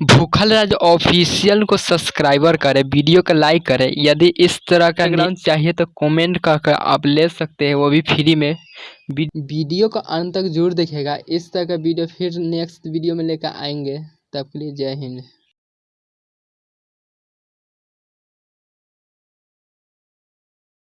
भूखल राज ऑफिशियल को सब्सक्राइबर करें वीडियो को लाइक करें। यदि इस तरह का ग्राउंड चाहिए तो कमेंट कर आप ले सकते हैं वो भी फ्री में। वीडियो को अंत तक ज़रूर देखेगा इस तरह का वीडियो फिर नेक्स्ट वीडियो में लेकर आएँगे। तब के लिए जय हिंद।